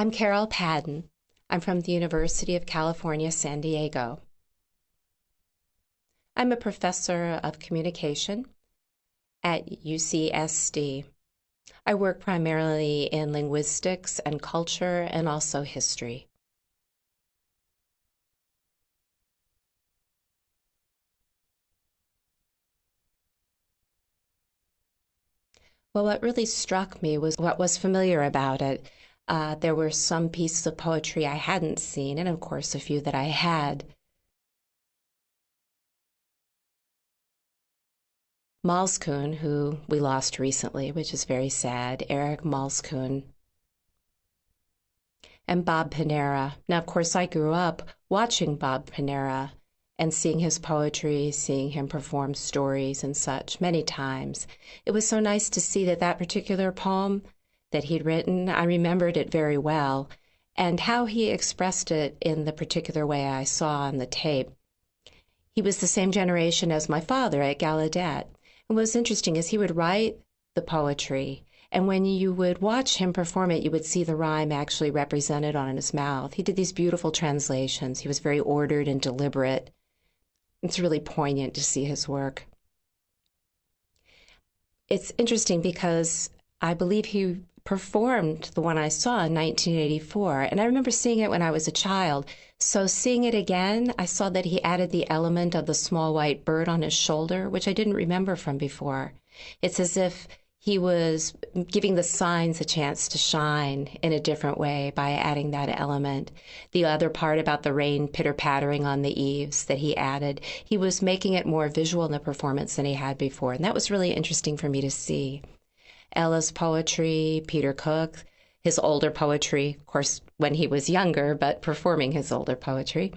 I'm Carol Padden. I'm from the University of California, San Diego. I'm a professor of communication at UCSD. I work primarily in linguistics and culture and also history. Well, what really struck me was what was familiar about it. Uh, there were some pieces of poetry I hadn't seen, and of course, a few that I had. Malzkuhn, who we lost recently, which is very sad, Eric Malzkuhn, and Bob Panara. Now, of course, I grew up watching Bob Panara and seeing his poetry, seeing him perform stories and such many times. It was so nice to see that that particular poem that he'd written, I remembered it very well, and how he expressed it in the particular way I saw on the tape. He was the same generation as my father at Gallaudet. And what was interesting is he would write the poetry, and when you would watch him perform it, you would see the rhyme actually represented on his mouth. He did these beautiful translations. He was very ordered and deliberate. It's really poignant to see his work. It's interesting because I believe he performed the one I saw in 1984, and I remember seeing it when I was a child. So, seeing it again, I saw that he added the element of the small white bird on his shoulder, which I didn't remember from before. It's as if he was giving the signs a chance to shine in a different way by adding that element. The other part about the rain pitter pattering on the eaves that he added, he was making it more visual in the performance than he had before. And that was really interesting for me to see. Ella's poetry, Peter Cook, his older poetry, of course, when he was younger, but performing his older poetry.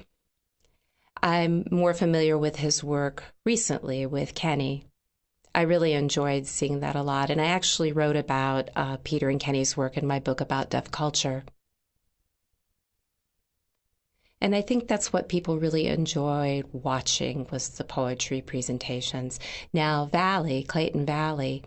I'm more familiar with his work recently with Kenny I really enjoyed seeing that a lot. And I actually wrote about uh, Peter and Kenny's work in my book about deaf culture. And I think that's what people really enjoyed watching was the poetry presentations. Now, Valli, Clayton Valli,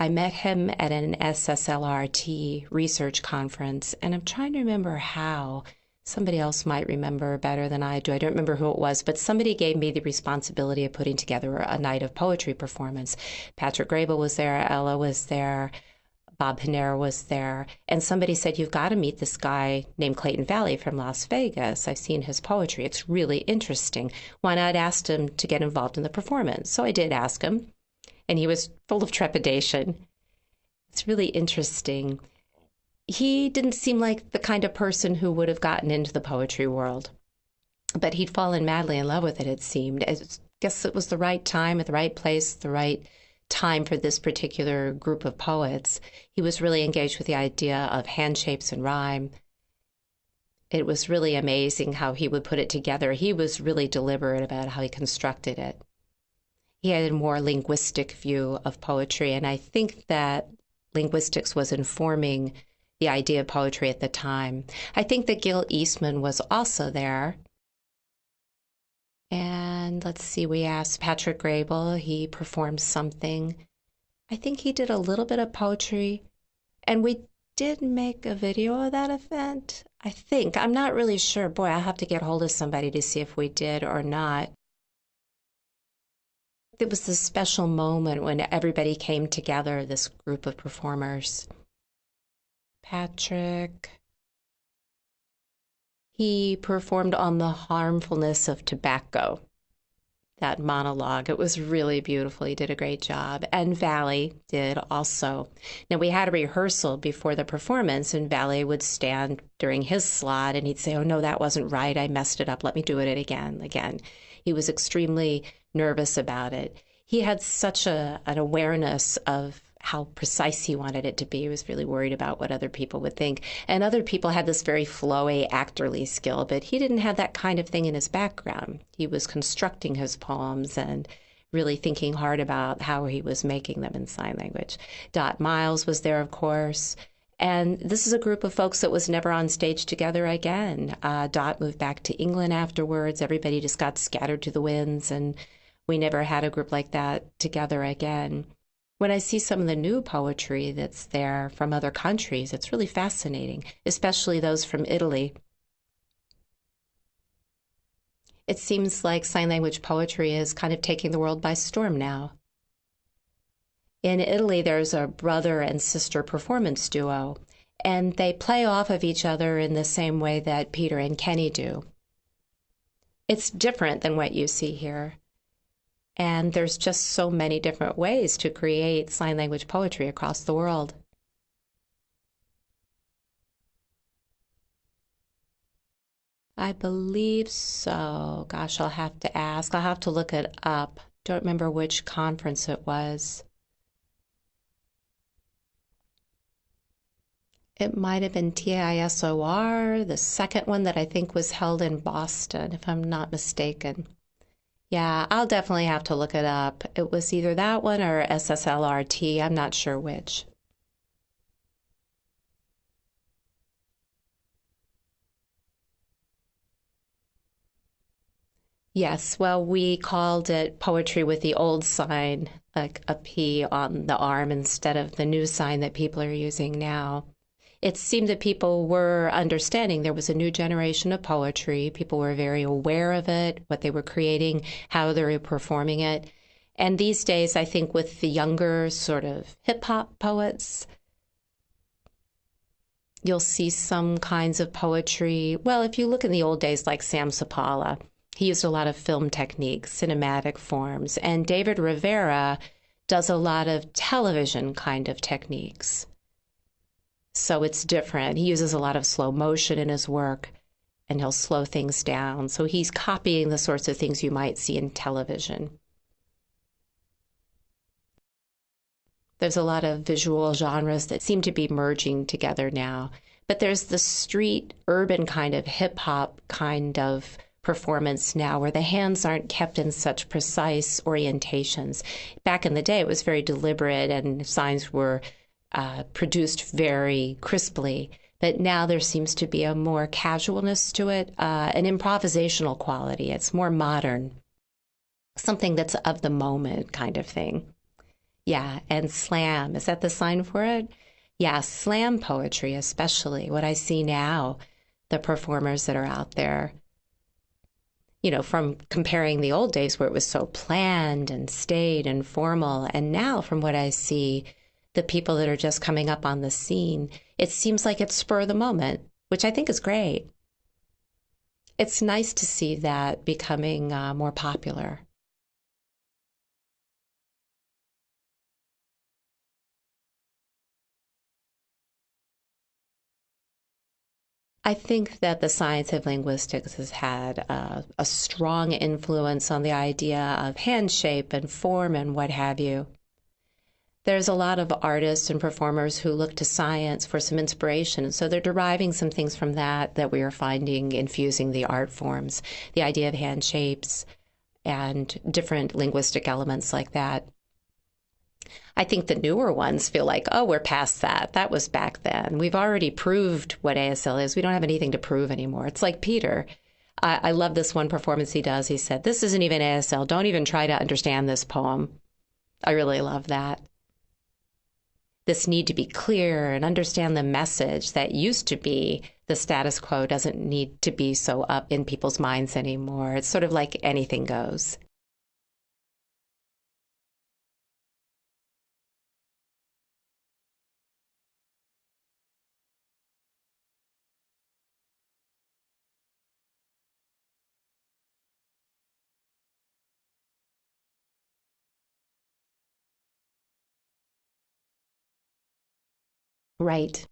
I met him at an SSLRT research conference, and I'm trying to remember how somebody else might remember better than I do. I don't remember who it was, but somebody gave me the responsibility of putting together a night of poetry performance. Patrick Graybill was there, Ella was there, Bob Panara was there, and somebody said, You've got to meet this guy named Clayton Valli from Las Vegas. I've seen his poetry. It's really interesting. Why not ask him to get involved in the performance? So I did ask him, and he was full of trepidation. It's really interesting he didn't seem like the kind of person who would have gotten into the poetry world. But he'd fallen madly in love with it, it seemed. I guess it was the right time at the right place, the right time for this particular group of poets. He was really engaged with the idea of hand shapes and rhyme. It was really amazing how he would put it together. He was really deliberate about how he constructed it. He had a more linguistic view of poetry, and I think that linguistics was informing the idea of poetry at the time. I think that Gil Eastman was also there. And let's see, we asked Patrick Graybill, he performed something. I think he did a little bit of poetry. And we did make a video of that event. I think. I'm not really sure. Boy, I'll have to get hold of somebody to see if we did or not. It was this special moment when everybody came together, this group of performers. Patrick. He performed on the harmfulness of tobacco. That monologue. It was really beautiful. He did a great job. And Valli did also. Now, we had a rehearsal before the performance, and Valli would stand during his slot and he'd say, Oh, no, that wasn't right. I messed it up. Let me do it again. Again. He was extremely nervous about it. He had such a, an awareness of how precise he wanted it to be. He was really worried about what other people would think. And other people had this very flowy, actorly skill, but he didn't have that kind of thing in his background. He was constructing his poems and really thinking hard about how he was making them in sign language. Dot Miles was there, of course. And this is a group of folks that was never on stage together again. Uh, Dot moved back to England afterwards. Everybody just got scattered to the winds, and we never had a group like that together again. when I see some of the new poetry that's there from other countries, it's really fascinating, especially those from Italy. It seems like sign language poetry is kind of taking the world by storm now. In Italy, there's a brother and sister performance duo, and they play off of each other in the same way that Peter and Kenny do. It's different than what you see here. And there's just so many different ways to create sign language poetry across the world. I believe so. Gosh, I'll have to ask. I'll have to look it up. Don't remember which conference it was. It might have been TISLR, the second one that I think was held in Boston, if I'm not mistaken. Yeah, I'll definitely have to look it up. It was either that one or SSLRT. I'm not sure which. Yes, well, we called it poetry with the old sign, like a P on the arm instead of the new sign that people are using now it seemed that people were understanding there was a new generation of poetry. People were very aware of it, what they were creating, how they were performing it. And these days, I think with the younger sort of hip hop poets, you'll see some kinds of poetry. Well, if you look in the old days, like Sam Supalla, he used a lot of film techniques, cinematic forms. And David Rivera does a lot of television kind of techniques. So it's different. He uses a lot of slow motion in his work and he'll slow things down. So he's copying the sorts of things you might see in television. There's a lot of visual genres that seem to be merging together now. But there's the street, urban kind of hip hop kind of performance now where the hands aren't kept in such precise orientations. Back in the day, it was very deliberate and signs were uh, produced very crisply. But now there seems to be a more casualness to it, uh, an improvisational quality. It's more modern, something that's of the moment kind of thing. Yeah, and slam, is that the sign for it? Yeah, slam poetry, especially what I see now, the performers that are out there. You know, from comparing the old days where it was so planned and staid and formal, and now from what I see, the people that are just coming up on the scene, it seems like it's spur of the moment, which I think is great. It's nice to see that becoming uh, more popular. I think that the science of linguistics has had a, a strong influence on the idea of hand shape and form and what have you there's a lot of artists and performers who look to science for some inspiration. So they're deriving some things from that that we are finding infusing the art forms, the idea of hand shapes and different linguistic elements like that. I think the newer ones feel like, oh, we're past that. That was back then. We've already proved what ASL is. We don't have anything to prove anymore. It's like Peter. I, I love this one performance he does. He said, This isn't even ASL. Don't even try to understand this poem. I really love that this need to be clear and understand the message that used to be the status quo doesn't need to be so up in people's minds anymore. It's sort of like anything goes. Right.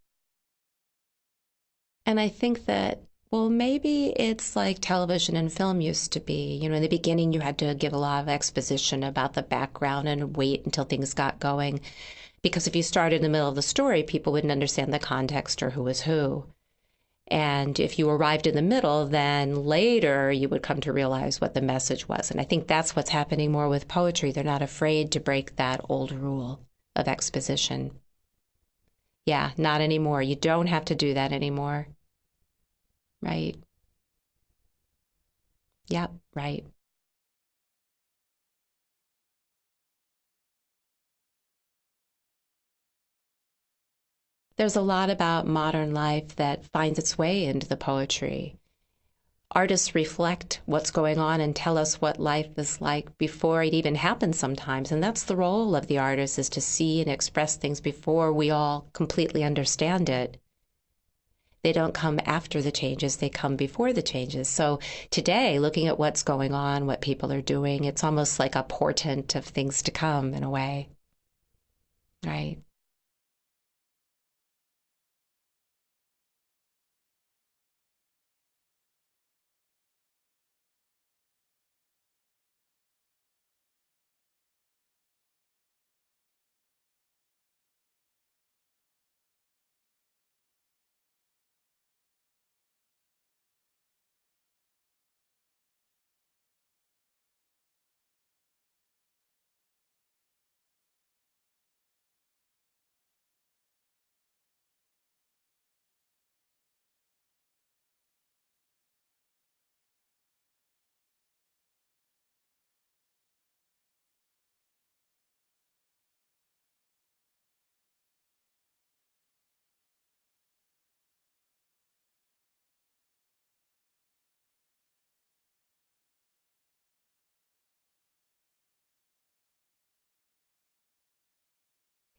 And I think that, well, maybe it's like television and film used to be. You know, in the beginning, you had to give a lot of exposition about the background and wait until things got going. Because if you started in the middle of the story, people wouldn't understand the context or who was who. And if you arrived in the middle, then later you would come to realize what the message was. And I think that's what's happening more with poetry. They're not afraid to break that old rule of exposition. Yeah, not anymore. You don't have to do that anymore. Right. Yep, right. There's a lot about modern life that finds its way into the poetry. Artists reflect what's going on and tell us what life is like before it even happens sometimes. And that's the role of the artist is to see and express things before we all completely understand it. They don't come after the changes, they come before the changes. So today, looking at what's going on, what people are doing, it's almost like a portent of things to come in a way. Right.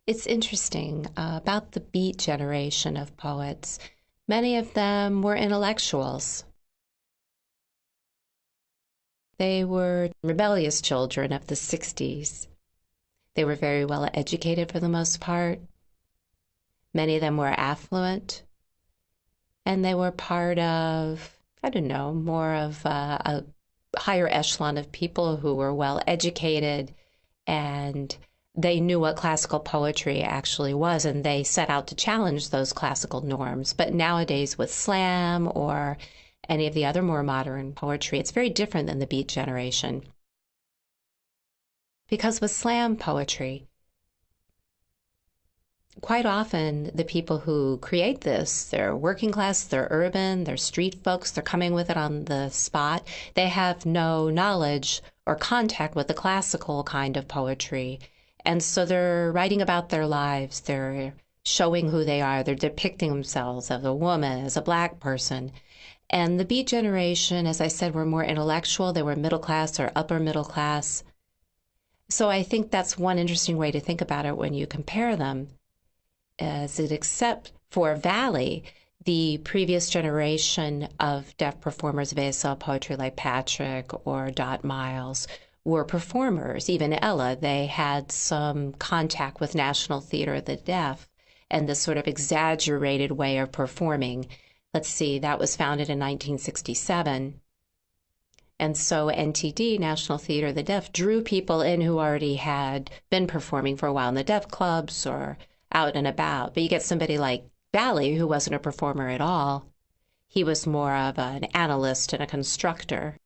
It's interesting uh, about the Beat generation of poets. Many of them were intellectuals. They were rebellious children of the 60s. They were very well educated for the most part. Many of them were affluent. And they were part of, I don't know, more of a, a higher echelon of people who were well educated and they knew what classical poetry actually was and they set out to challenge those classical norms. But nowadays, with slam or any of the other more modern poetry, it's very different than the beat generation. Because with slam poetry, quite often the people who create this, they're working class, they're urban, they're street folks, they're coming with it on the spot. They have no knowledge or contact with the classical kind of poetry and so they're writing about their lives, they're showing who they are, they're depicting themselves as a woman, as a black person. And the Beat generation, as I said, were more intellectual, they were middle class or upper middle class. So I think that's one interesting way to think about it when you compare them. As it except for Valli, the previous generation of deaf performers of ASL poetry like Patrick or Dot Miles were performers. Even Ella, they had some contact with National Theater of the Deaf and this sort of exaggerated way of performing. Let's see, that was founded in 1967. And so NTD, National Theater of the Deaf, drew people in who already had been performing for a while in the deaf clubs or out and about. But you get somebody like Valli, who wasn't a performer at all. He was more of an analyst and a constructor.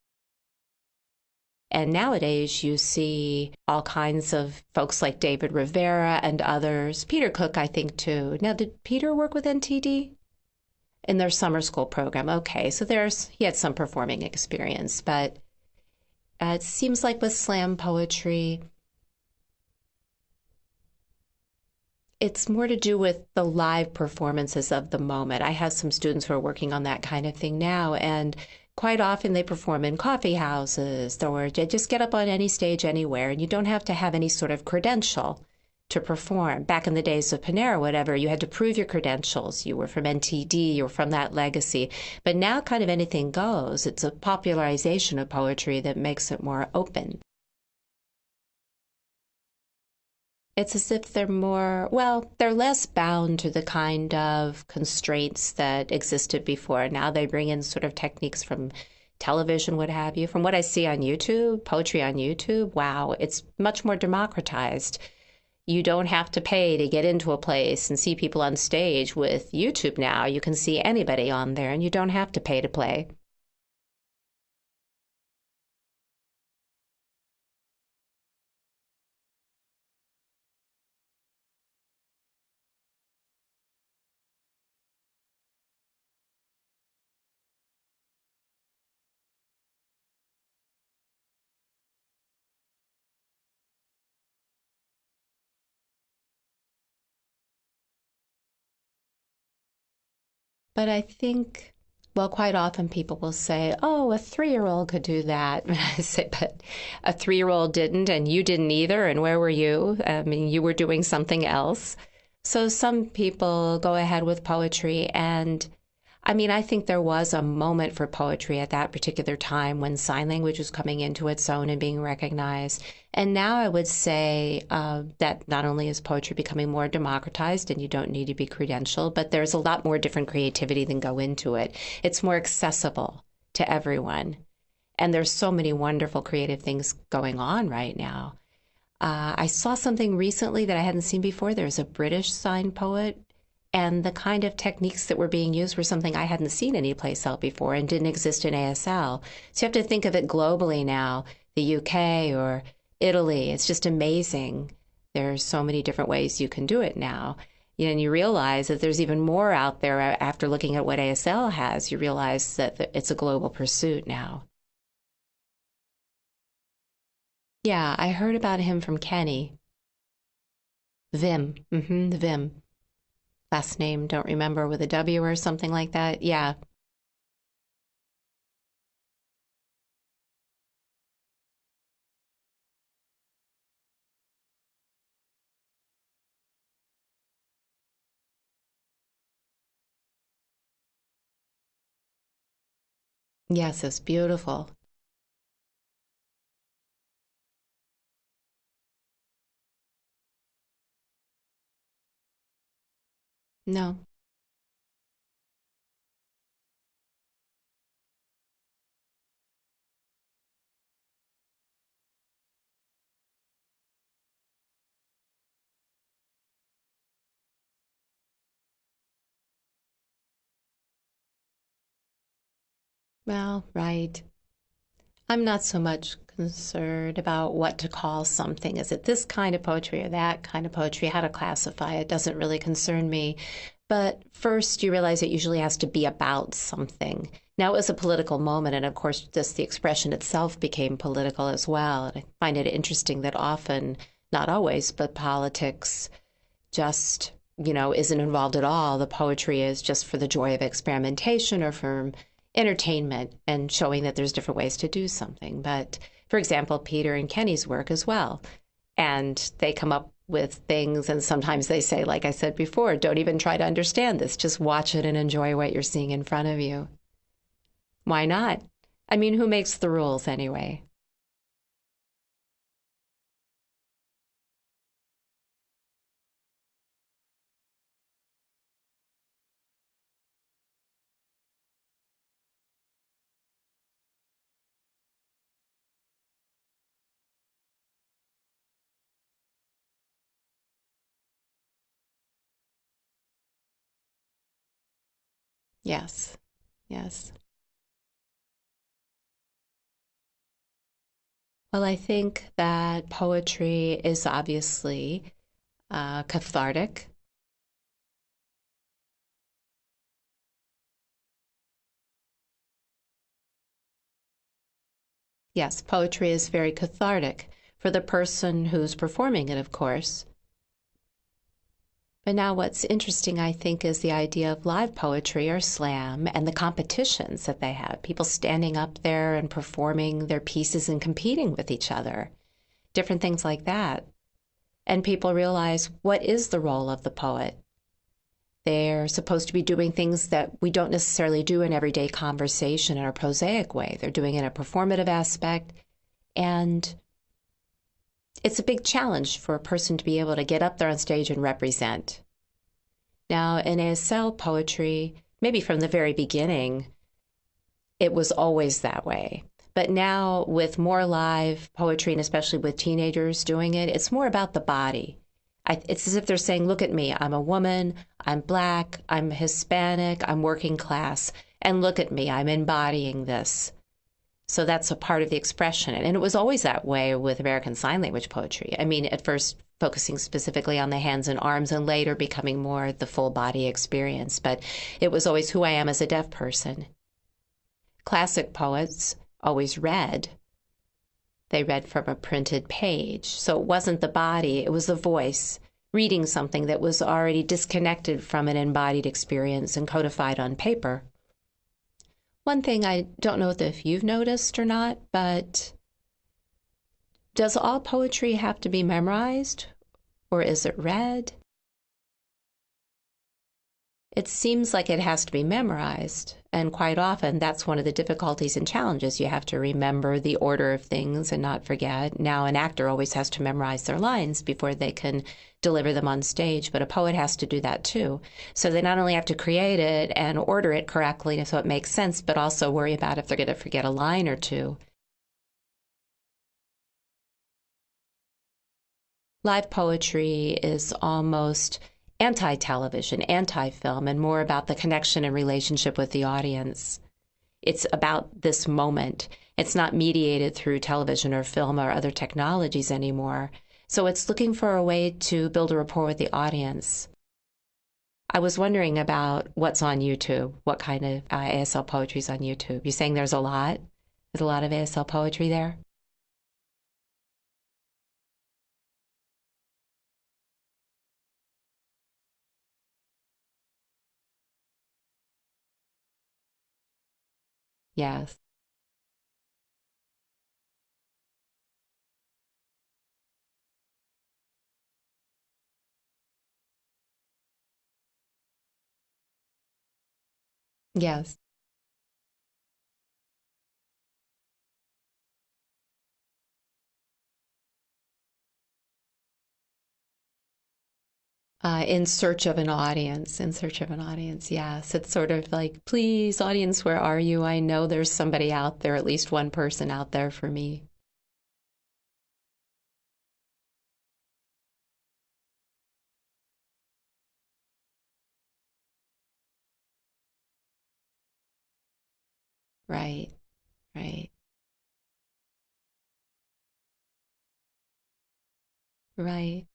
And nowadays, you see all kinds of folks like David Rivera and others. Peter Cook, I think, too. Now, did Peter work with NTD? In their summer school program. Okay, so there's he had some performing experience, but uh, it seems like with slam poetry, it's more to do with the live performances of the moment. I have some students who are working on that kind of thing now, and quite often they perform in coffee houses or they just get up on any stage anywhere and you don't have to have any sort of credential to perform. Back in the days of Panara, whatever, you had to prove your credentials. You were from NTD, you were from that legacy. But now, kind of anything goes. It's a popularization of poetry that makes it more open. It's as if they're more, well, they're less bound to the kind of constraints that existed before. Now they bring in sort of techniques from television, what have you. From what I see on YouTube, poetry on YouTube, wow, it's much more democratized. You don't have to pay to get into a place and see people on stage with YouTube now. You can see anybody on there and you don't have to pay to play. But I think, well, quite often people will say, oh, a three year old could do that. I say, but a three year old didn't, and you didn't either. And where were you? I mean, you were doing something else. So some people go ahead with poetry and I mean, I think there was a moment for poetry at that particular time when sign language was coming into its own and being recognized. And now I would say uh, that not only is poetry becoming more democratized and you don't need to be credentialed, but there's a lot more different creativity than go into it. It's more accessible to everyone. And there's so many wonderful creative things going on right now. Uh, I saw something recently that I hadn't seen before. There's a British sign poet and the kind of techniques that were being used were something I hadn't seen anyplace else before and didn't exist in ASL. So you have to think of it globally now, the UK or Italy. It's just amazing. There's so many different ways you can do it now. And you realize that there's even more out there after looking at what ASL has. You realize that it's a global pursuit now. Yeah, I heard about him from Kenny. Vim. Mm-hmm, Vim last name, don't remember, with a W or something like that. Yeah. Yes, it's beautiful. No. Well, right. I'm not so much concerned about what to call something. Is it this kind of poetry or that kind of poetry? How to classify it doesn't really concern me. But first, you realize it usually has to be about something. Now, it was a political moment, and of course, just the expression itself became political as well. And I find it interesting that often, not always, but politics just, you know, isn't involved at all. The poetry is just for the joy of experimentation or for entertainment and showing that there's different ways to do something. But for example, Peter and Kenny's work as well. And they come up with things, and sometimes they say, like I said before, don't even try to understand this, just watch it and enjoy what you're seeing in front of you. Why not? I mean, who makes the rules anyway? Yes, yes. Well, I think that poetry is obviously uh, cathartic. Yes, poetry is very cathartic for the person who's performing it, of course. But now, what's interesting, I think, is the idea of live poetry or slam and the competitions that they have. People standing up there and performing their pieces and competing with each other, different things like that. And people realize what is the role of the poet? They're supposed to be doing things that we don't necessarily do in everyday conversation in a prosaic way. They're doing it in a performative aspect. And it's a big challenge for a person to be able to get up there on stage and represent. Now, in ASL poetry, maybe from the very beginning, it was always that way. But now, with more live poetry, and especially with teenagers doing it, it's more about the body. I, it's as if they're saying, Look at me, I'm a woman, I'm black, I'm Hispanic, I'm working class, and look at me, I'm embodying this. So that's a part of the expression. And it was always that way with American Sign Language poetry. I mean, at first focusing specifically on the hands and arms and later becoming more the full body experience. But it was always who I am as a deaf person. Classic poets always read. They read from a printed page. So it wasn't the body, it was the voice. reading something that was already disconnected from an embodied experience and codified on paper. One thing I don't know if you've noticed or not, but does all poetry have to be memorized or is it read? It seems like it has to be memorized, and quite often that's one of the difficulties and challenges. You have to remember the order of things and not forget. Now, an actor always has to memorize their lines before they can deliver them on stage, but a poet has to do that too. So they not only have to create it and order it correctly so it makes sense, but also worry about if they're going to forget a line or two. Live poetry is almost anti television, anti film, and more about the connection and relationship with the audience. It's about this moment. It's not mediated through television or film or other technologies anymore. So it's looking for a way to build a rapport with the audience. I was wondering about what's on YouTube. What kind of uh, ASL poetry is on YouTube? You're saying there's a lot? There's a lot of ASL poetry there? Yes. Yes. Uh, in search of an audience, in search of an audience. Yes, it's sort of like, please, audience, where are you? I know there's somebody out there, at least one person out there for me. Right, right, right.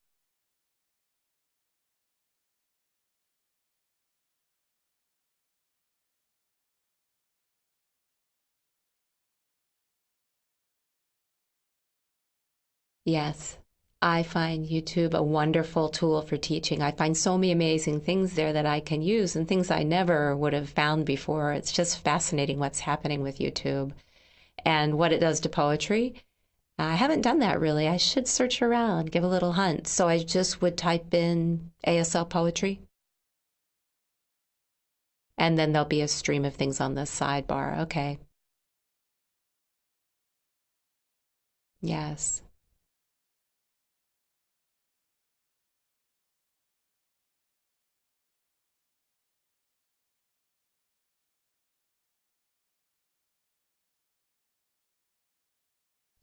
Yes. I find YouTube a wonderful tool for teaching. I find so many amazing things there that I can use and things I never would have found before. It's just fascinating what's happening with YouTube and what it does to poetry. I haven't done that really. I should search around, give a little hunt. So I just would type in ASL poetry. And then there'll be a stream of things on the sidebar. Okay. Yes.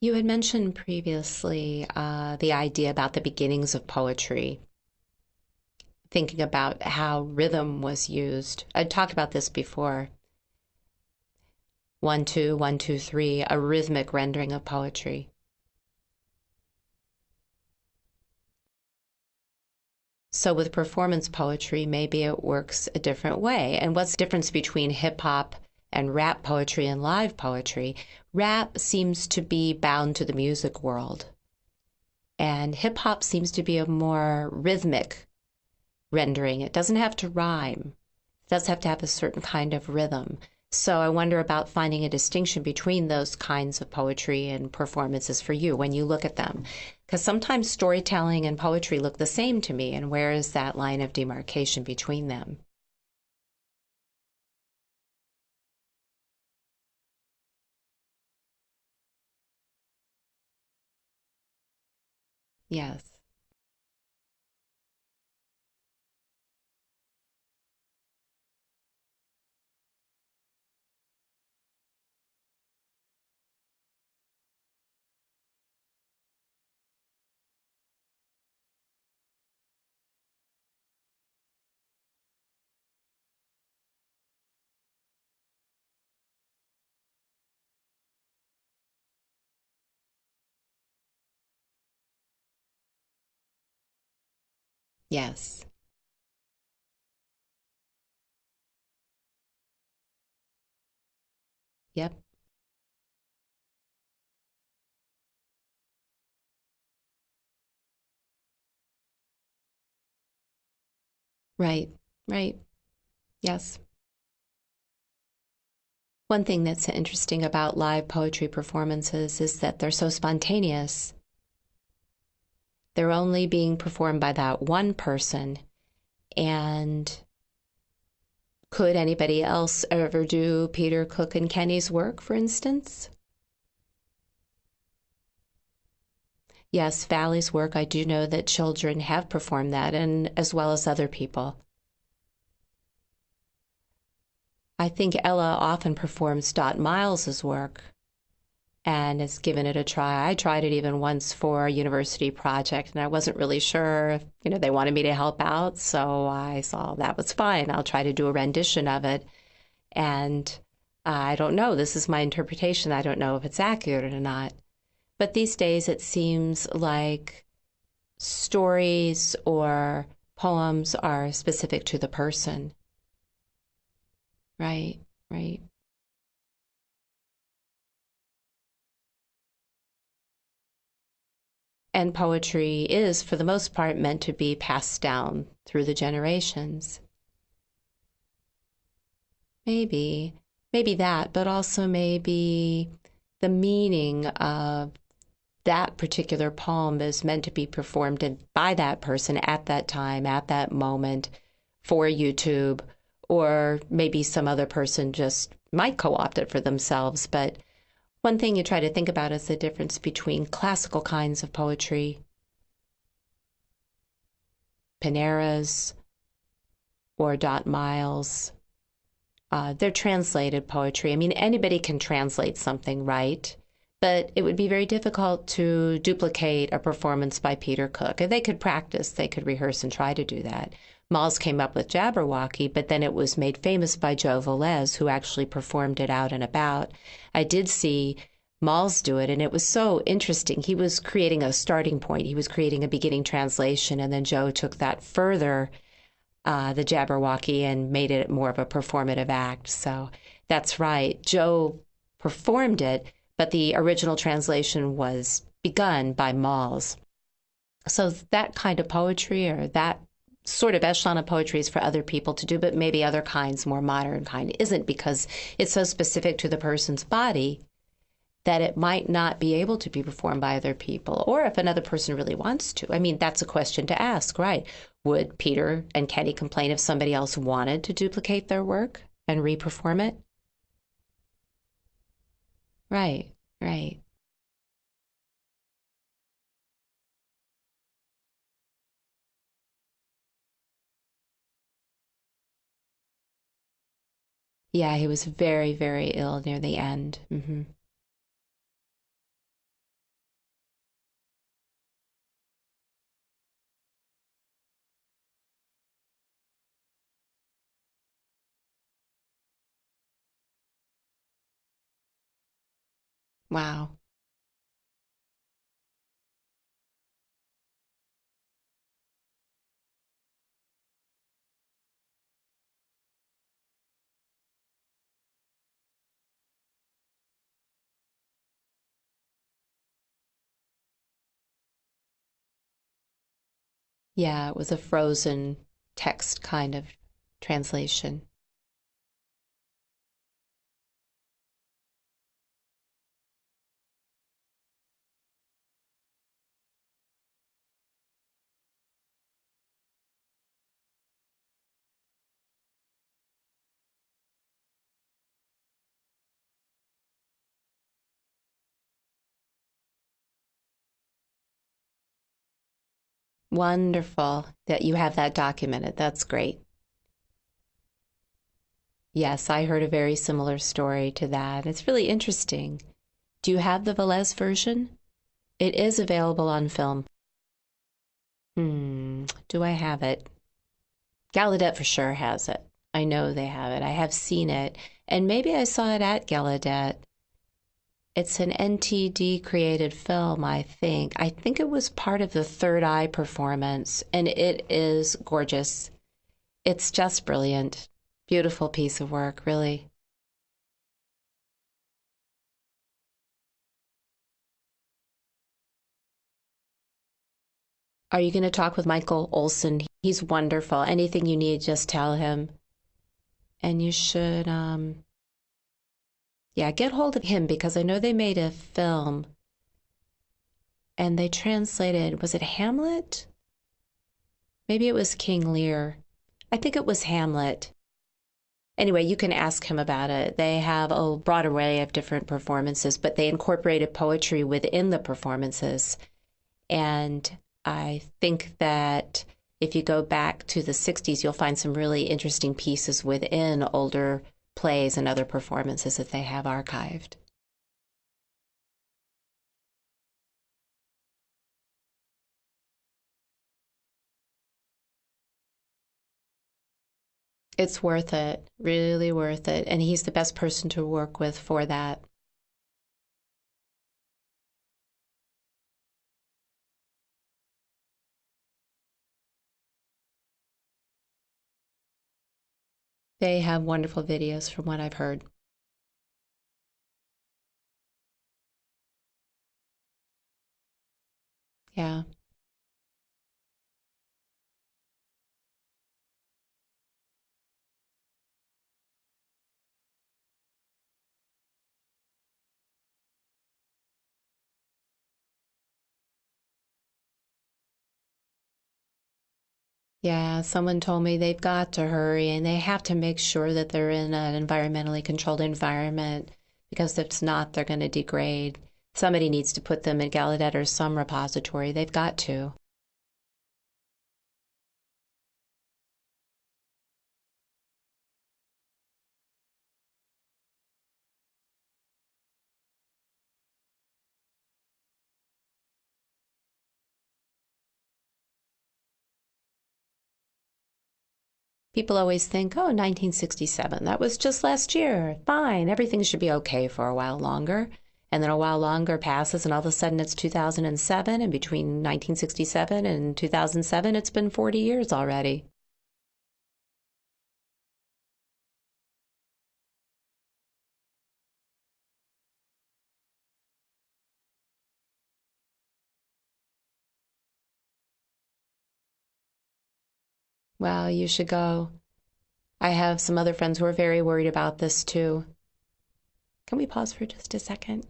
You had mentioned previously uh, the idea about the beginnings of poetry, thinking about how rhythm was used. I'd talked about this before. One, two, one, two, three, a rhythmic rendering of poetry. So with performance poetry, maybe it works a different way. And what's the difference between hip hop and rap poetry and live poetry, rap seems to be bound to the music world. And hip hop seems to be a more rhythmic rendering. It doesn't have to rhyme, it does have to have a certain kind of rhythm. So I wonder about finding a distinction between those kinds of poetry and performances for you when you look at them. Because sometimes storytelling and poetry look the same to me, and where is that line of demarcation between them? Yes. Yes. Yep. Right, right. Yes. One thing that's interesting about live poetry performances is that they're so spontaneous. They're only being performed by that one person. And could anybody else ever do Peter Cook and Kenny's work, for instance? Yes, Valli's work, I do know that children have performed that, and as well as other people. I think Ella often performs Dot Miles's work and has given it a try. I tried it even once for a university project, and I wasn't really sure if you know they wanted me to help out, so I saw that was fine. I'll try to do a rendition of it, and I don't know. This is my interpretation. I don't know if it's accurate or not. But these days, it seems like stories or poems are specific to the person. Right, right. And poetry is, for the most part, meant to be passed down through the generations. Maybe, maybe that, but also maybe the meaning of that particular poem is meant to be performed by that person at that time, at that moment for YouTube or maybe some other person just might co opt it for themselves. But one thing you try to think about is the difference between classical kinds of poetry, Panara's, or Dot Miles. Uh, they're translated poetry. I mean, anybody can translate something, right? But it would be very difficult to duplicate a performance by Peter Cook. They could practice, they could rehearse and try to do that. Malz came up with Jabberwocky, but then it was made famous by Joe Velez, who actually performed it out and about. I did see Malz do it, and it was so interesting. He was creating a starting point, he was creating a beginning translation, and then Joe took that further, uh, the Jabberwocky, and made it more of a performative act. So that's right. Joe performed it, but the original translation was begun by Malz. So that kind of poetry or that sort of echelon of poetry is for other people to do, but maybe other kinds, more modern kind, isn't because it's so specific to the person's body that it might not be able to be performed by other people, or if another person really wants to. I mean, that's a question to ask, right? Would Peter and Kenny complain if somebody else wanted to duplicate their work and reperform it? Right, right. Yeah, he was very, very ill near the end. hmm Wow. Yeah, it was a frozen text kind of translation. Wonderful that you have that documented. That's great. Yes, I heard a very similar story to that. It's really interesting. Do you have the Velez version? It is available on film. Hmm, do I have it? Gallaudet for sure has it. I know they have it. I have seen it. And maybe I saw it at Gallaudet. It's an NTD created film, I think. I think it was part of the Third Eye performance, and it is gorgeous. It's just brilliant. Beautiful piece of work, really. Are you going to talk with Michael Olson? He's wonderful. Anything you need, just tell him. And you should, um, yeah, get hold of him because I know they made a film and they translated, was it Hamlet? Maybe it was King Lear. I think it was Hamlet. Anyway, you can ask him about it. They have a broad array of different performances, but they incorporated poetry within the performances. And I think that if you go back to the 60s, you'll find some really interesting pieces within older plays and other performances that they have archived. It's worth it, really worth it. And he's the best person to work with for that. They have wonderful videos from what I've heard. Yeah. Yeah, someone told me they've got to hurry and they have to make sure that they're in an environmentally controlled environment because if it's not, they're going to degrade. Somebody needs to put them in Gallaudet or some repository. They've got to. People always think, oh, 1967, that was just last year. Fine, everything should be okay for a while longer. And then a while longer passes, and all of a sudden it's 2007. And between 1967 and 2007, it's been 40 years already. Well, you should go. I have some other friends who are very worried about this too. Can we pause for just a second?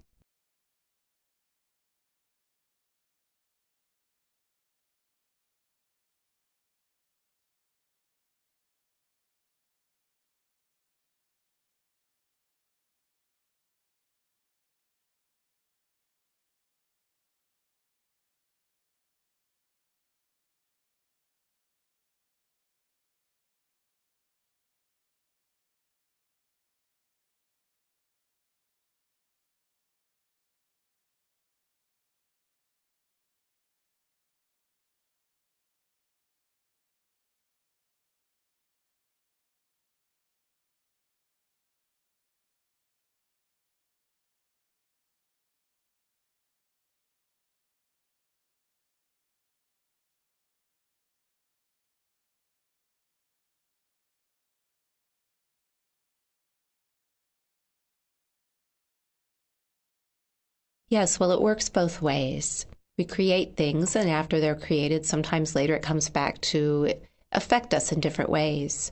Yes, well, it works both ways. We create things, and after they're created, sometimes later it comes back to affect us in different ways.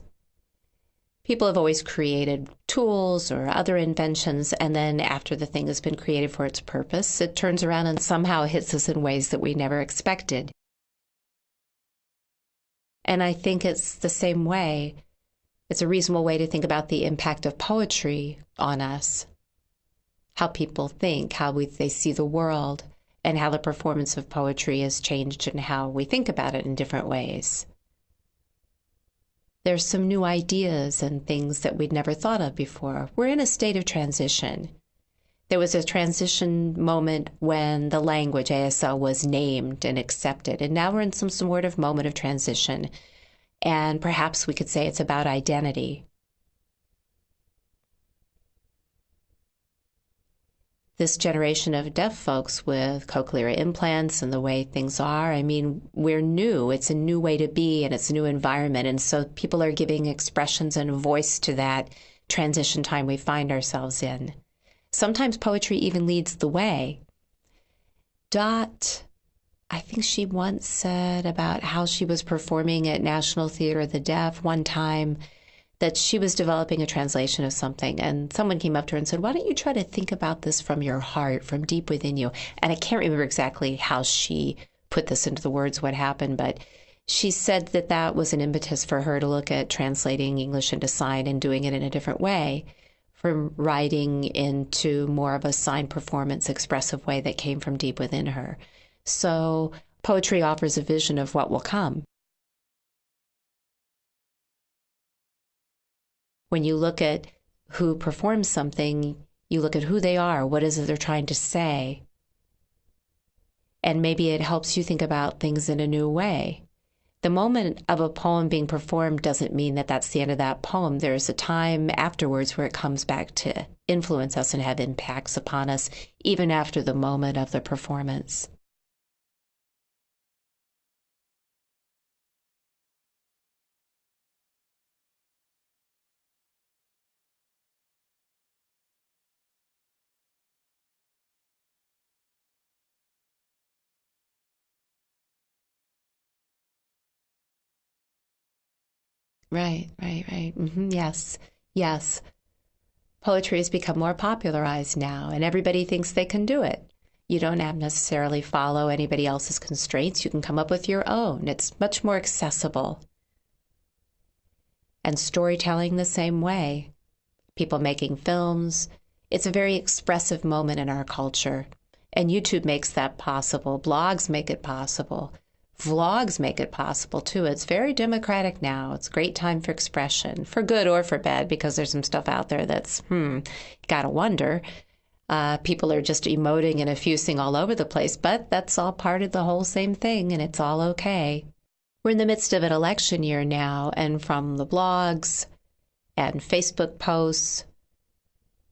People have always created tools or other inventions, and then after the thing has been created for its purpose, it turns around and somehow hits us in ways that we never expected. And I think it's the same way. It's a reasonable way to think about the impact of poetry on us how people think, how we, they see the world, and how the performance of poetry has changed and how we think about it in different ways. There's some new ideas and things that we'd never thought of before. We're in a state of transition. There was a transition moment when the language ASL was named and accepted, and now we're in some sort of moment of transition. And perhaps we could say it's about identity. This generation of deaf folks with cochlear implants and the way things are. I mean, we're new. It's a new way to be and it's a new environment. And so people are giving expressions and voice to that transition time we find ourselves in. Sometimes poetry even leads the way. Dot I think she once said about how she was performing at National Theater of the Deaf one time that she was developing a translation of something and someone came up to her and said why don't you try to think about this from your heart from deep within you? And i can't remember exactly how she put this into the words what happened but she said that that was an impetus for her to look at translating english into sign and doing it in a different way from writing into more of a sign performance expressive way that came from deep within her. So poetry offers a vision of what will come when you look at who performs something, you look at who they are, what is it they're trying to say. And maybe it helps you think about things in a new way. The moment of a poem being performed doesn't mean that that's the end of that poem. There's a time afterwards where it comes back to influence us and have impacts upon us, even after the moment of the performance. Right, right, right. Mm-hmm. Yes, yes. Poetry has become more popularized now, and everybody thinks they can do it. You don't have necessarily follow anybody else's constraints. You can come up with your own. It's much more accessible. And storytelling the same way. People making films. It's a very expressive moment in our culture. And YouTube makes that possible. Blogs make it possible. Vlogs make it possible too. It's very democratic now. It's a great time for expression, for good or for bad, because there's some stuff out there that's, hmm, gotta wonder. Uh, people are just emoting and effusing all over the place, but that's all part of the whole same thing, and it's all okay. We're in the midst of an election year now, and from the blogs and Facebook posts,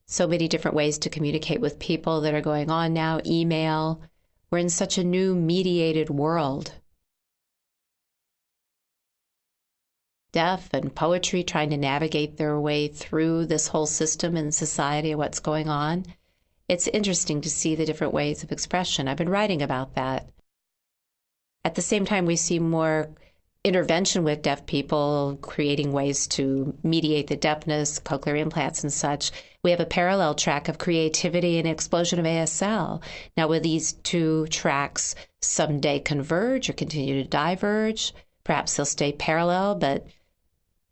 so many different ways to communicate with people that are going on now, email. We're in such a new mediated world deaf and poetry trying to navigate their way through this whole system and society and what's going on. It's interesting to see the different ways of expression. I've been writing about that. At the same time, we see more intervention with deaf people, creating ways to mediate the deafness, cochlear implants, and such. We have a parallel track of creativity and explosion of ASL. Now, will these two tracks someday converge or continue to diverge? Perhaps they'll stay parallel, but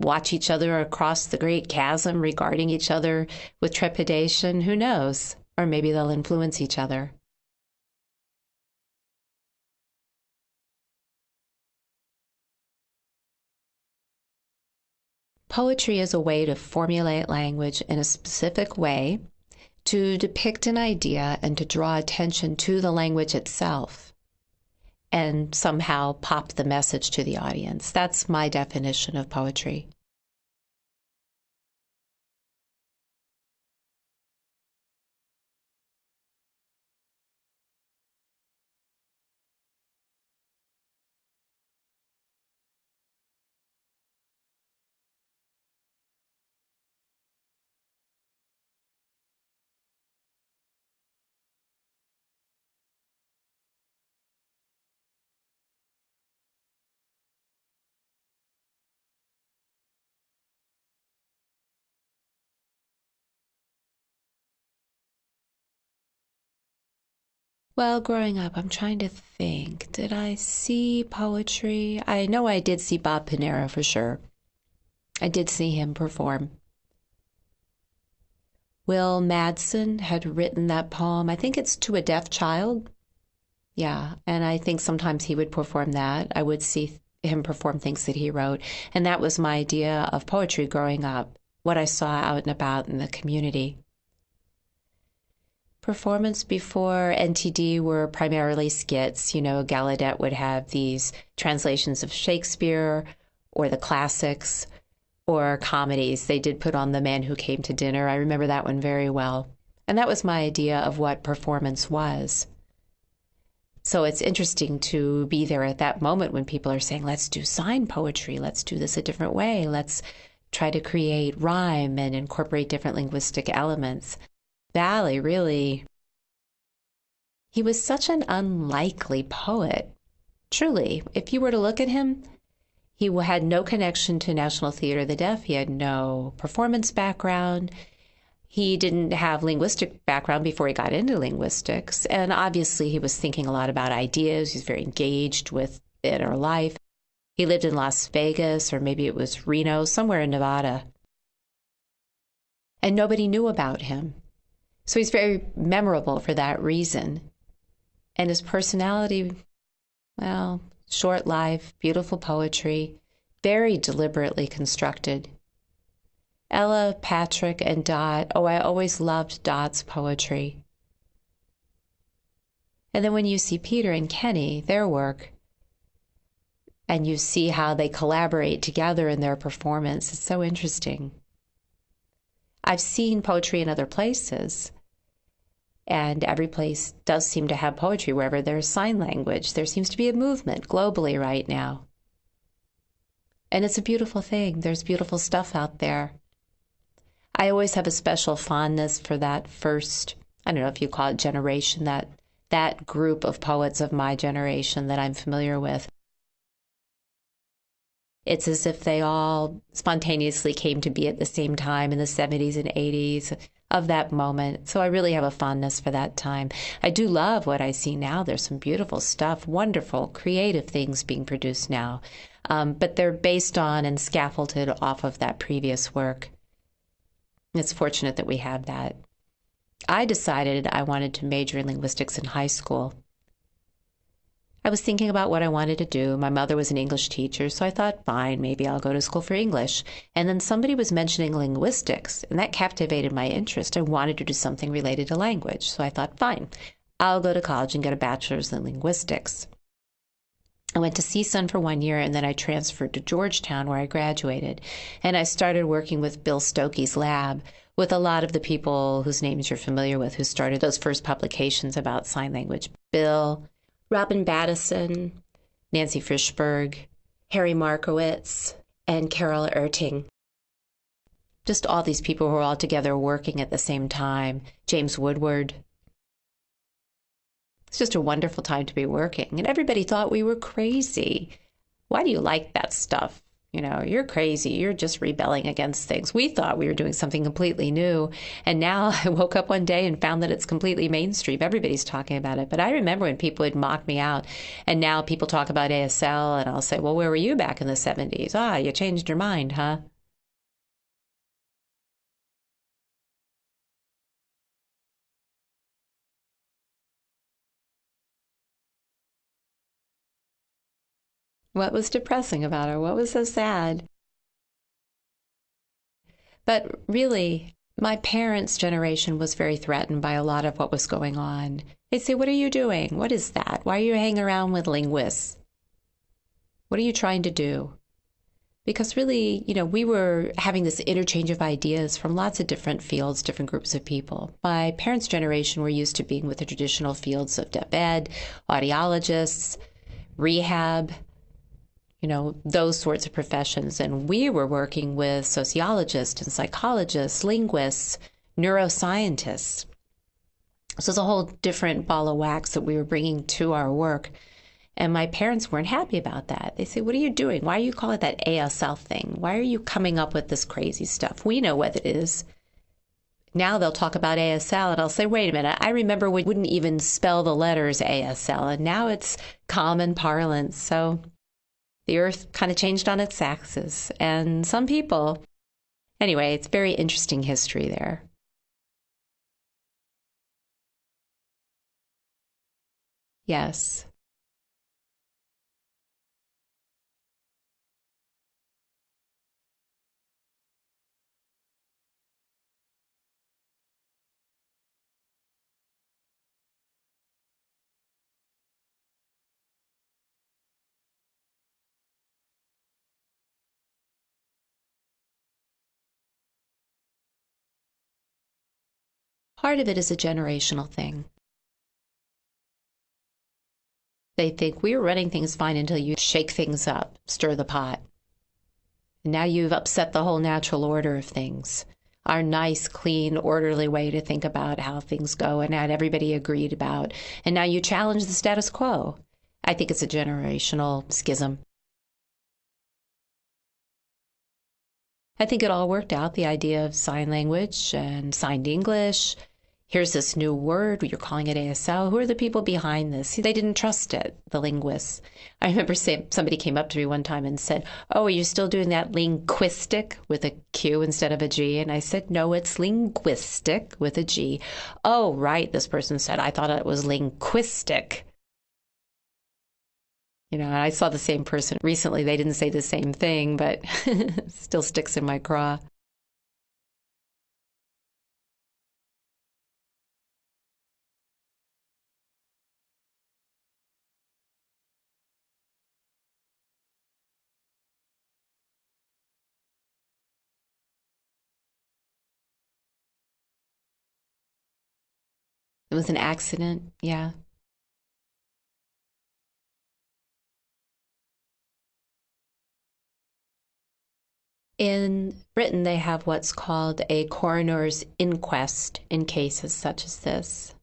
watch each other across the great chasm, regarding each other with trepidation. Who knows? Or maybe they'll influence each other. Poetry is a way to formulate language in a specific way, to depict an idea, and to draw attention to the language itself and somehow pop the message to the audience. That's my definition of poetry. Well, growing up, I'm trying to think. Did I see poetry? I know I did see Bob Panara for sure. I did see him perform. Will Madsen had written that poem. I think it's to a deaf child. Yeah, and I think sometimes he would perform that. I would see him perform things that he wrote. And that was my idea of poetry growing up, what I saw out and about in the community performance before NTD were primarily skits. You know, Gallaudet would have these translations of Shakespeare or the classics or comedies. They did put on The Man Who Came to Dinner. I remember that one very well. And that was my idea of what performance was. So it's interesting to be there at that moment when people are saying, let's do sign poetry, let's do this a different way, let's try to create rhyme and incorporate different linguistic elements. Valli really he was such an unlikely poet. Truly, if you were to look at him, he had no connection to National Theater of the Deaf. He had no performance background. He didn't have linguistic background before he got into linguistics. And obviously, he was thinking a lot about ideas. He's very engaged with inner life. He lived in Las Vegas, or maybe it was Reno, somewhere in Nevada. And nobody knew about him. So he's very memorable for that reason. And his personality, well, short life, beautiful poetry, very deliberately constructed. Ella, Patrick, and Dot, oh, I always loved Dot's poetry. And then when you see Peter and Kenny, their work, and you see how they collaborate together in their performance, it's so interesting. I've seen poetry in other places, and every place does seem to have poetry wherever there's sign language. There seems to be a movement globally right now. And it's a beautiful thing. There's beautiful stuff out there. I always have a special fondness for that first, I don't know if you call it generation, that that group of poets of my generation that I'm familiar with. It's as if they all spontaneously came to be at the same time in the 70s and 80s of that moment. So I really have a fondness for that time. I do love what I see now. There's some beautiful stuff, wonderful, creative things being produced now. Um, but they're based on and scaffolded off of that previous work. It's fortunate that we have that. I decided I wanted to major in linguistics in high school. I was thinking about what I wanted to do. My mother was an English teacher, so I thought, fine, maybe I'll go to school for English. And then somebody was mentioning linguistics, and that captivated my interest. I wanted to do something related to language. So I thought, fine, I'll go to college and get a bachelor's in linguistics. I went to CSUN for one year and then I transferred to Georgetown where I graduated. And I started working with Bill Stokoe's lab with a lot of the people whose names you're familiar with who started those first publications about sign language. Bill, Robin Battison, Nancy Frishberg, Harry Markowicz, and Carol Erting. Just all these people who were all together working at the same time. James Woodward. It's just a wonderful time to be working. And everybody thought we were crazy. Why do you like that stuff? You know, you're crazy. You're just rebelling against things. We thought we were doing something completely new. And now I woke up one day and found that it's completely mainstream. Everybody's talking about it. But I remember when people would mock me out. And now people talk about ASL, and I'll say, well, where were you back in the 70s? Ah, you changed your mind, huh? What was depressing about her? What was so sad? But really, my parents' generation was very threatened by a lot of what was going on. They'd say, What are you doing? What is that? Why are you hanging around with linguists? What are you trying to do? Because really, you know, we were having this interchange of ideas from lots of different fields, different groups of people. My parents' generation were used to being with the traditional fields of deaf ed, audiologists, rehab, you know, those sorts of professions. And we were working with sociologists and psychologists, linguists, neuroscientists. So it's a whole different ball of wax that we were bringing to our work. And my parents weren't happy about that. They say, What are you doing? Why are you calling it that ASL thing? Why are you coming up with this crazy stuff? We know what it is. Now they'll talk about ASL, and I'll say, Wait a minute, I remember we wouldn't even spell the letters ASL, and now it's common parlance. So the earth kind of changed on its axis. And some people, anyway, it's very interesting history there. Yes. Part of it is a generational thing. They think we were running things fine until you shake things up, stir the pot. And now you've upset the whole natural order of things. our nice, clean, orderly way to think about how things go and that everybody agreed about. And now you challenge the status quo. I think it's a generational schism. I think it all worked out the idea of sign language and signed English here's this new word, you're calling it ASL. Who are the people behind this? They didn't trust it, the linguists. I remember saying, somebody came up to me one time and said, Oh, are you still doing that linguistic with a Q instead of a G? And I said, No, it's linguistic with a G. Oh, right, this person said, I thought it was linguistic. You know, I saw the same person recently. They didn't say the same thing, but it still sticks in my craw. It was an accident, yeah. In Britain, they have what's called a coroner's inquest in cases such as this.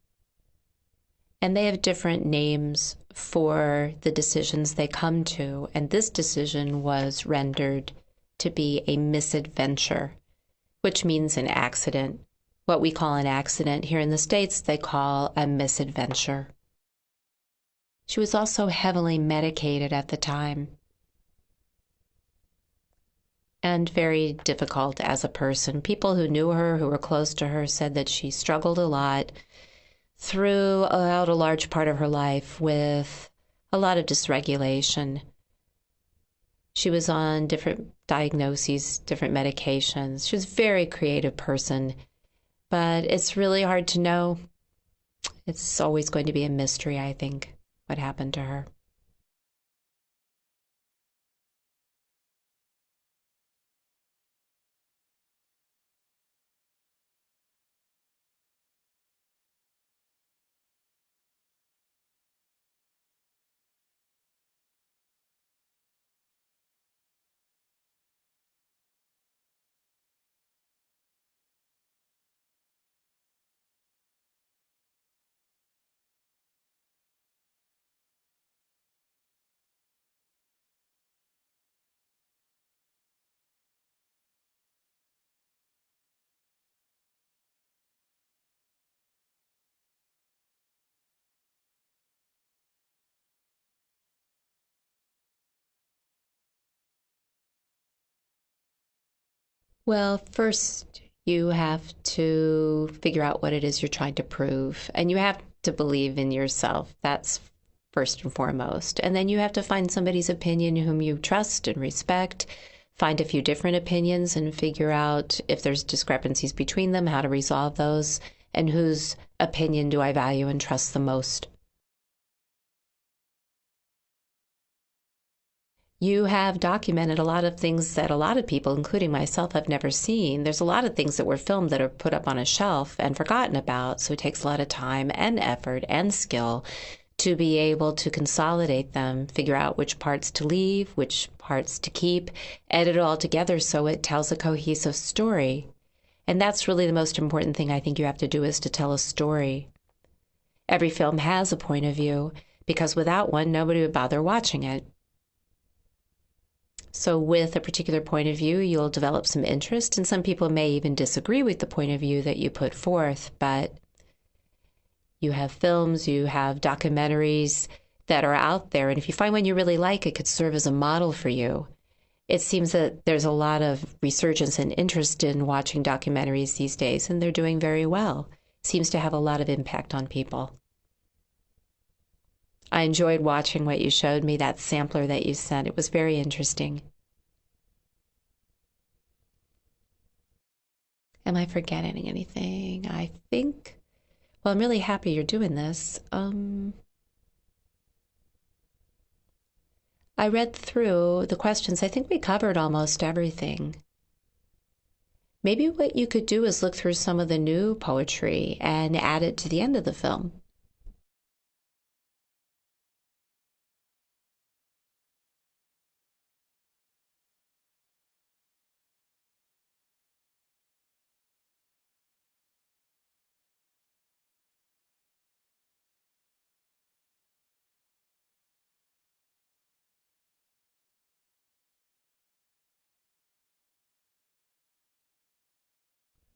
And they have different names for the decisions they come to. And this decision was rendered to be a misadventure, which means an accident what we call an accident. Here in the States, they call a misadventure. She was also heavily medicated at the time and very difficult as a person. People who knew her, who were close to her, said that she struggled a lot throughout a large part of her life with a lot of dysregulation. She was on different diagnoses, different medications. She was a very creative person but it's really hard to know. It's always going to be a mystery, I think, what happened to her. Well, first, you have to figure out what it is you're trying to prove, and you have to believe in yourself. That's first and foremost. And then you have to find somebody's opinion whom you trust and respect, find a few different opinions and figure out if there's discrepancies between them, how to resolve those, and whose opinion do I value and trust the most. You have documented a lot of things that a lot of people, including myself, have never seen. There's a lot of things that were filmed that are put up on a shelf and forgotten about. So it takes a lot of time and effort and skill to be able to consolidate them, figure out which parts to leave, which parts to keep, edit it all together so it tells a cohesive story. And that's really the most important thing I think you have to do is to tell a story. Every film has a point of view because without one, nobody would bother watching it. So, with a particular point of view, you'll develop some interest, and some people may even disagree with the point of view that you put forth. But you have films, you have documentaries that are out there, and if you find one you really like, it could serve as a model for you. It seems that there's a lot of resurgence and interest in watching documentaries these days, and they're doing very well. seems to have a lot of impact on people. I enjoyed watching what you showed me, that sampler that you sent. It was very interesting. Am I forgetting anything? I think. Well, I'm really happy you're doing this. Um, I read through the questions. I think we covered almost everything. Maybe what you could do is look through some of the new poetry and add it to the end of the film.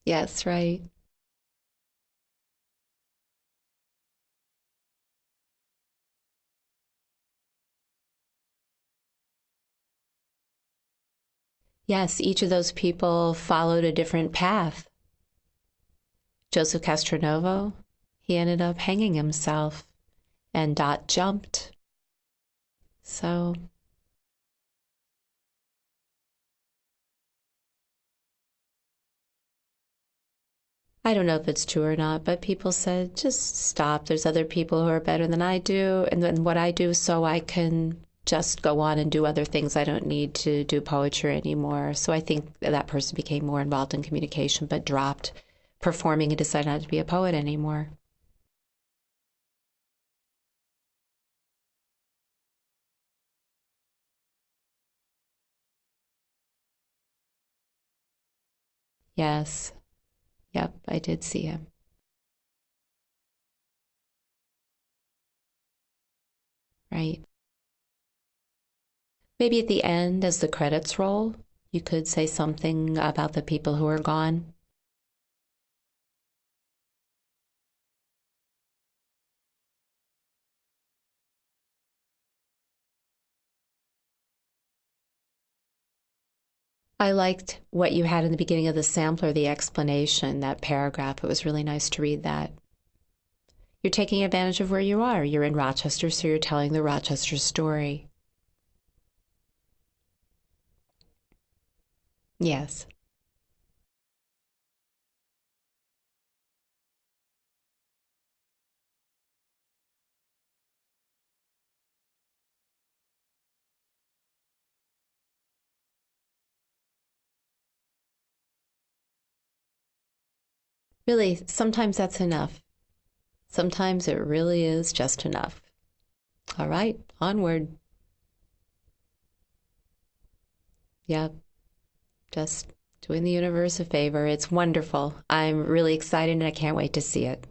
Yes, right. Yes, each of those people followed a different path. Joseph Castronovo, he ended up hanging himself, and Dot jumped. So I don't know if it's true or not, but people said, just stop. There's other people who are better than I do, and then what I do, so I can just go on and do other things. I don't need to do poetry anymore. So I think that person became more involved in communication, but dropped performing and decided not to be a poet anymore. Yes. Yep, I did see him. Right. Maybe at the end, as the credits roll, you could say something about the people who are gone. I liked what you had in the beginning of the sampler, the explanation, that paragraph. It was really nice to read that. You're taking advantage of where you are. You're in Rochester, so you're telling the Rochester story. Yes. Really, sometimes that's enough. Sometimes it really is just enough. All right, onward. Yep. Just doing the universe a favor. It's wonderful. I'm really excited and I can't wait to see it.